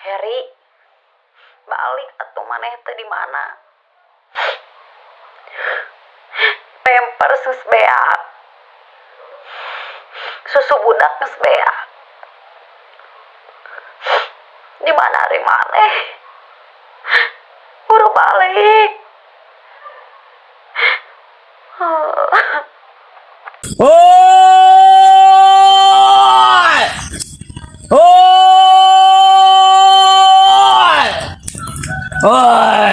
Harry balik atau mana itu di mana? Pemper sus beak. Susu budak sus beak. Di mana hari mana buru balik. Oh! oh! 哎。